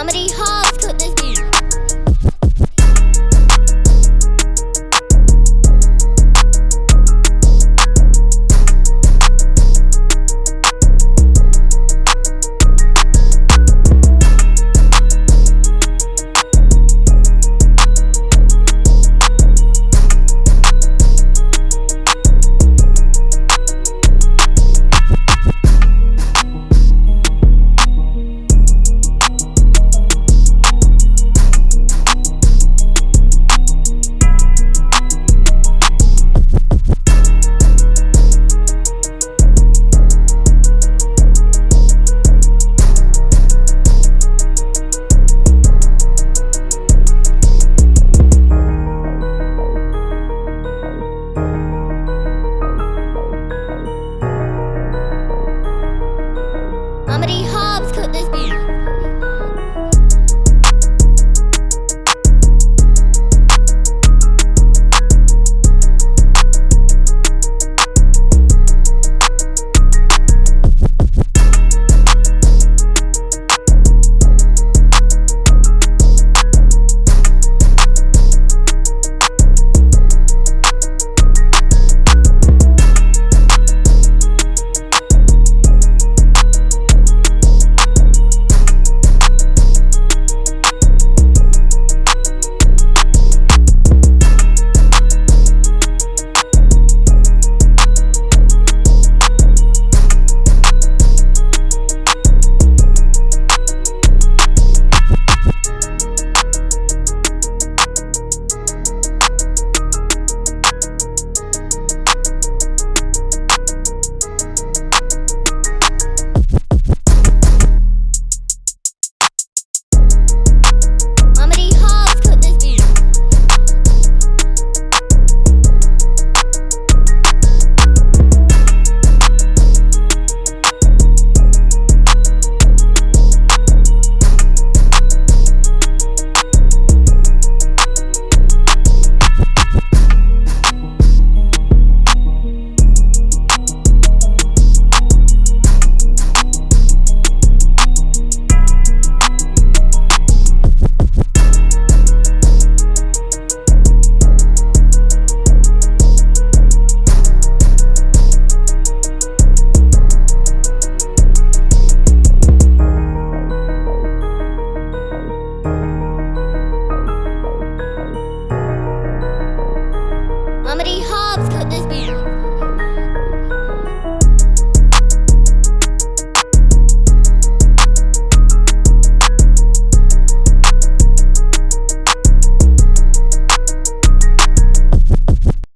Comedy home.